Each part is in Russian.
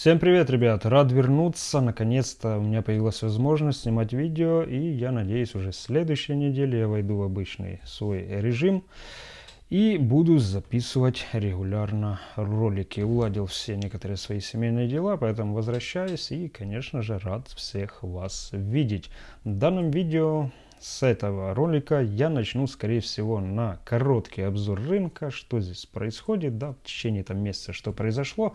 Всем привет, ребят! Рад вернуться. Наконец-то у меня появилась возможность снимать видео. И я надеюсь, уже следующей неделе я войду в обычный свой режим. И буду записывать регулярно ролики. Уладил все некоторые свои семейные дела, поэтому возвращаюсь. И, конечно же, рад всех вас видеть. В данном видео с этого ролика я начну, скорее всего, на короткий обзор рынка, что здесь происходит, да, в течение там месяца, что произошло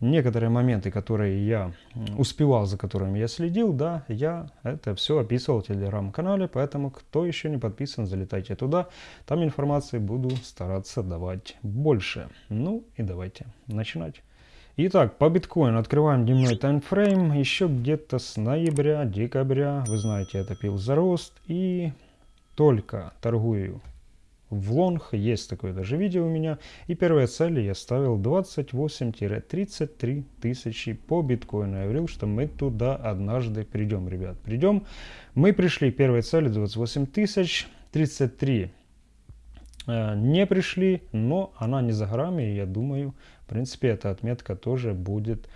некоторые моменты, которые я успевал, за которыми я следил, да, я это все описывал в телеграм-канале, поэтому кто еще не подписан, залетайте туда, там информации буду стараться давать больше. Ну и давайте начинать. Итак, по биткоину открываем дневной таймфрейм, еще где-то с ноября, декабря, вы знаете, это пил за рост, и только торгую в лонг, есть такое даже видео у меня. И первая цель я ставил 28-33 тысячи по биткоину. Я говорил, что мы туда однажды придем, ребят. Придем. Мы пришли к первой цели 28 тысяч, 33 э, не пришли, но она не за горами, и я думаю, в принципе, эта отметка тоже будет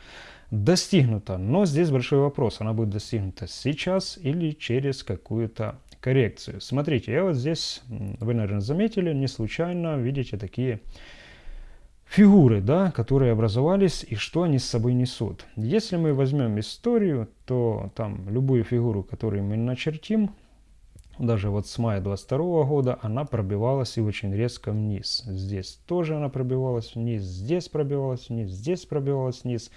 достигнута. Но здесь большой вопрос, она будет достигнута сейчас или через какую-то коррекцию. Смотрите, я вот здесь, вы, наверное, заметили, не случайно видите такие фигуры, да, которые образовались и что они с собой несут. Если мы возьмем историю, то там любую фигуру, которую мы начертим, даже вот с мая 22 года она пробивалась и очень резко вниз. Здесь тоже она пробивалась вниз, здесь пробивалась вниз, здесь пробивалась вниз.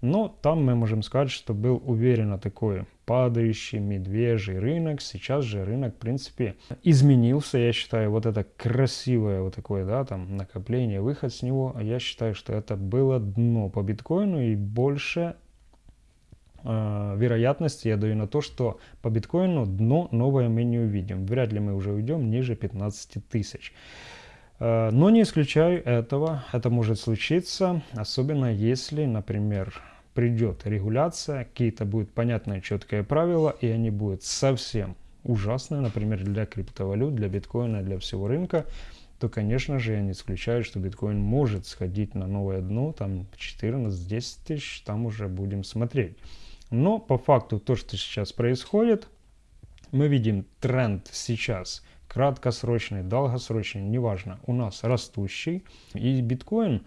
Но там мы можем сказать, что был уверенно такой падающий медвежий рынок. Сейчас же рынок, в принципе, изменился. Я считаю, вот это красивое вот такое, да, там, накопление, выход с него. Я считаю, что это было дно по биткоину и больше э, вероятности я даю на то, что по биткоину дно новое мы не увидим. Вряд ли мы уже уйдем ниже 15 тысяч. Э, но не исключаю этого, это может случиться, особенно если, например, придет регуляция, какие-то будут понятные четкие правила, и они будут совсем ужасные, например, для криптовалют, для биткоина, для всего рынка, то, конечно же, я не исключаю, что биткоин может сходить на новое дно, там 14-10 тысяч, там уже будем смотреть. Но по факту то, что сейчас происходит, мы видим тренд сейчас – краткосрочный, долгосрочный, неважно, у нас растущий. И биткоин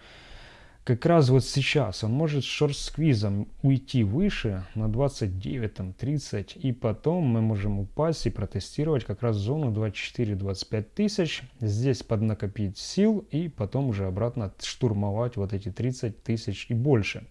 как раз вот сейчас, он может шорт-сквизом уйти выше на 29, там, 30, и потом мы можем упасть и протестировать как раз зону 24-25 тысяч, здесь поднакопить сил и потом уже обратно штурмовать вот эти 30 тысяч и больше.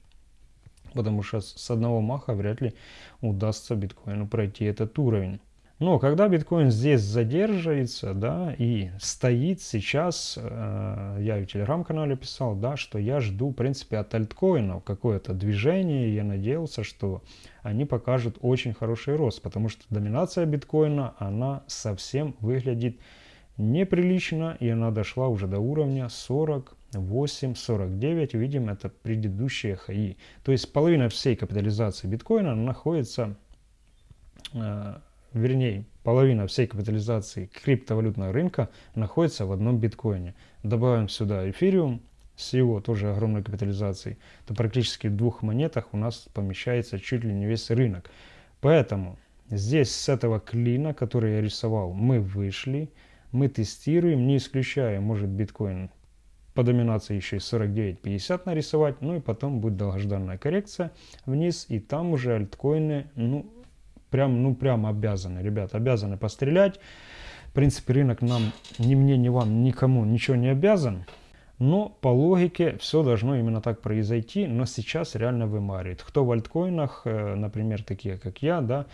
Потому что с одного маха вряд ли удастся биткоину пройти этот уровень. Но когда биткоин здесь задерживается, да, и стоит сейчас, э, я в телеграм-канале писал, да, что я жду, в принципе, от альткоинов какое-то движение, я надеялся, что они покажут очень хороший рост, потому что доминация биткоина, она совсем выглядит неприлично, и она дошла уже до уровня 48, 49, видим, это предыдущие хаи. То есть половина всей капитализации биткоина находится э, вернее, половина всей капитализации криптовалютного рынка находится в одном биткоине. Добавим сюда эфириум с его тоже огромной капитализацией, то практически в двух монетах у нас помещается чуть ли не весь рынок. Поэтому здесь с этого клина, который я рисовал, мы вышли, мы тестируем, не исключая, может биткоин по доминации еще и 49-50 нарисовать, ну и потом будет долгожданная коррекция вниз, и там уже альткоины, ну, Прям, ну, прям обязаны, ребят, обязаны пострелять. В принципе, рынок нам, ни мне, ни вам, никому ничего не обязан. Но по логике все должно именно так произойти, но сейчас реально вымаривает. Кто в альткоинах, э, например, такие как я, да,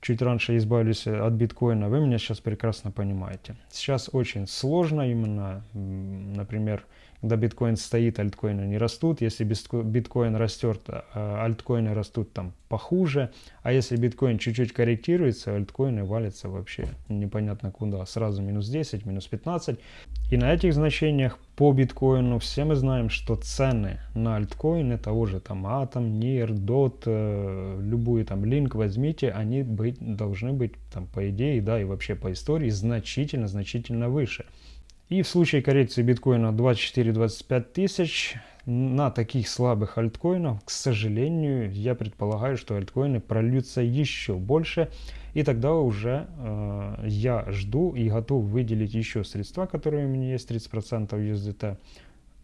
чуть раньше избавились от биткоина, вы меня сейчас прекрасно понимаете. Сейчас очень сложно именно, например, когда биткоин стоит, альткоины не растут. Если биткоин растет, а альткоины растут там похуже. А если биткоин чуть-чуть корректируется, альткоины валятся вообще непонятно куда. Сразу минус 10, минус 15. И на этих значениях по биткоину все мы знаем, что цены на альткоины того же там NIR, DOT, э, любую там линк возьмите, они быть, должны быть там по идее, да, и вообще по истории значительно-значительно выше. И в случае коррекции биткоина 24-25 тысяч, на таких слабых альткоинах, к сожалению, я предполагаю, что альткоины прольются еще больше. И тогда уже э, я жду и готов выделить еще средства, которые у меня есть, 30% USDT,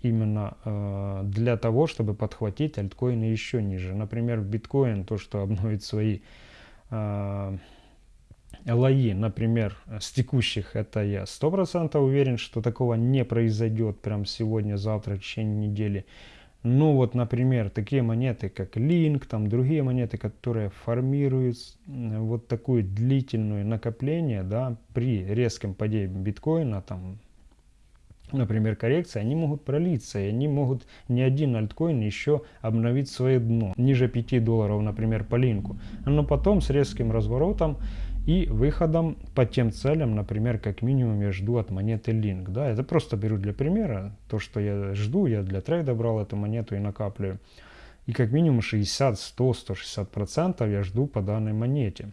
именно э, для того, чтобы подхватить альткоины еще ниже. Например, биткоин, то, что обновит свои э, LAI, например, с текущих, это я 100% уверен, что такого не произойдет прям сегодня, завтра, в течение недели. Ну вот, например, такие монеты, как Link, там другие монеты, которые формируют вот такую длительную накопление, да, при резком падении биткоина, там, например, коррекции, они могут пролиться, и они могут ни один альткоин еще обновить свое дно, ниже 5 долларов, например, по линку. Но потом с резким разворотом и выходом по тем целям, например, как минимум я жду от монеты Link. Да, это просто беру для примера. То, что я жду, я для трейда брал эту монету и накапливаю. И как минимум 60, 100, 160 процентов я жду по данной монете.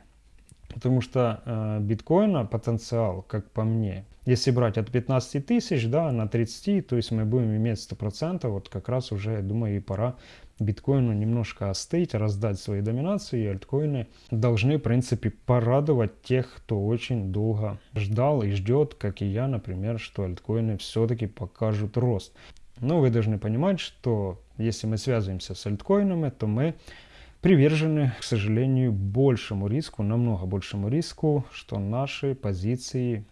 Потому что э, биткоина потенциал, как по мне, если брать от 15 тысяч да, на 30, то есть мы будем иметь 100%, вот как раз уже, я думаю, и пора биткоину немножко остыть, раздать свои доминации, и альткоины должны, в принципе, порадовать тех, кто очень долго ждал и ждет, как и я, например, что альткоины все-таки покажут рост. Но вы должны понимать, что если мы связываемся с альткоинами, то мы привержены, к сожалению, большему риску, намного большему риску, что наши позиции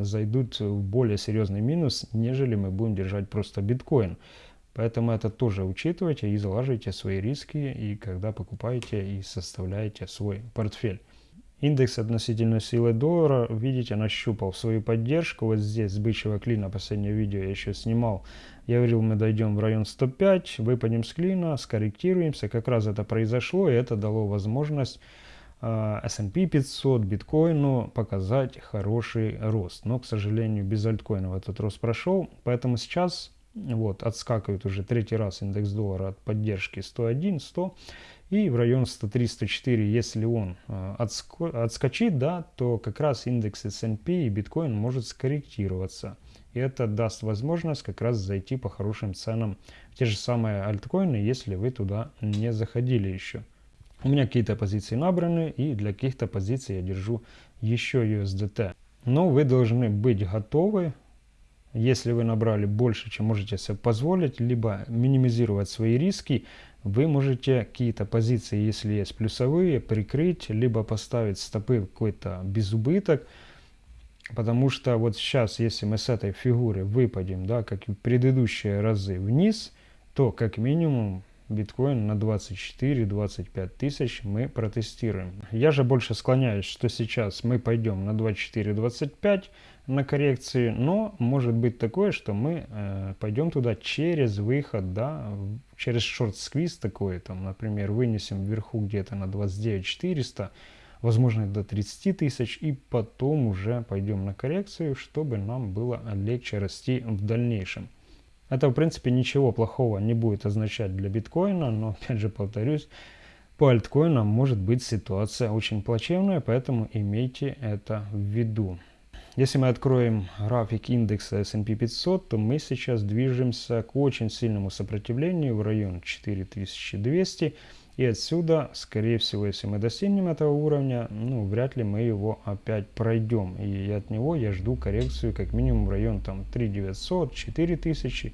зайдут в более серьезный минус, нежели мы будем держать просто биткоин. Поэтому это тоже учитывайте и залаживайте свои риски, и когда покупаете и составляете свой портфель. Индекс относительно силы доллара, видите, нащупал свою поддержку. Вот здесь с бычьего клина, последнее видео я еще снимал. Я говорил, мы дойдем в район 105, выпадем с клина, скорректируемся. Как раз это произошло, и это дало возможность э, S&P 500, биткоину показать хороший рост. Но, к сожалению, без альткоинов этот рост прошел. Поэтому сейчас вот, отскакивает уже третий раз индекс доллара от поддержки 101, 100 и в район 103-104, если он э, отскочит, да, то как раз индекс S&P и биткоин может скорректироваться. И это даст возможность как раз зайти по хорошим ценам в те же самые альткоины, если вы туда не заходили еще. У меня какие-то позиции набраны, и для каких-то позиций я держу еще USDT. Но вы должны быть готовы если вы набрали больше, чем можете себе позволить, либо минимизировать свои риски, вы можете какие-то позиции, если есть плюсовые, прикрыть, либо поставить стопы какой-то безубыток. Потому что вот сейчас, если мы с этой фигуры выпадем, да, как и в предыдущие разы вниз, то как минимум биткоин на 24-25 тысяч мы протестируем. Я же больше склоняюсь, что сейчас мы пойдем на 24-25 на коррекции, но может быть такое, что мы э, пойдем туда через выход, да, через шорт-сквиз такой, там, например, вынесем вверху где-то на 29 400, возможно до 30 тысяч, и потом уже пойдем на коррекцию, чтобы нам было легче расти в дальнейшем. Это, в принципе, ничего плохого не будет означать для биткоина, но, опять же, повторюсь, по альткоинам может быть ситуация очень плачевная, поэтому имейте это в виду. Если мы откроем график индекса S&P 500, то мы сейчас движемся к очень сильному сопротивлению в район 4200. И отсюда, скорее всего, если мы достигнем этого уровня, ну, вряд ли мы его опять пройдем. И от него я жду коррекцию как минимум в район там 3900, 4000.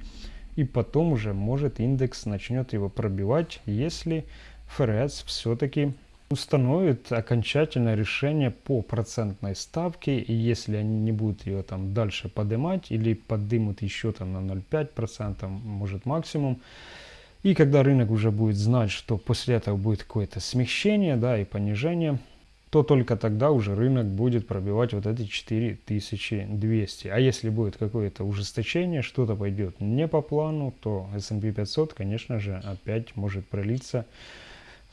И потом уже может индекс начнет его пробивать, если ФРС все-таки установит окончательное решение по процентной ставке, и если они не будут ее там дальше поднимать или поднимут еще там на 0,5%, может максимум, и когда рынок уже будет знать, что после этого будет какое-то смещение да, и понижение, то только тогда уже рынок будет пробивать вот эти 4200. А если будет какое-то ужесточение, что-то пойдет не по плану, то S&P 500, конечно же, опять может пролиться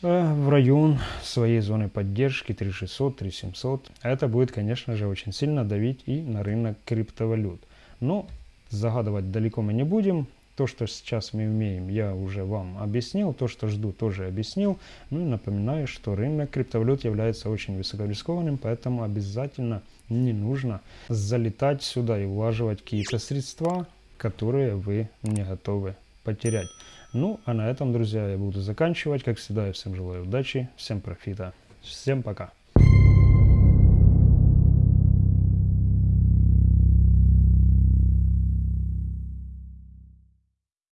Э, в район своей зоны поддержки 3600, 3700. Это будет, конечно же, очень сильно давить и на рынок криптовалют. Но загадывать далеко мы не будем. То, что сейчас мы умеем, я уже вам объяснил. То, что жду, тоже объяснил. Ну и напоминаю, что рынок криптовалют является очень высокорискованным, поэтому обязательно не нужно залетать сюда и влаживать какие-то средства, которые вы не готовы потерять. Ну, а на этом, друзья, я буду заканчивать. Как всегда, я всем желаю удачи, всем профита. Всем пока.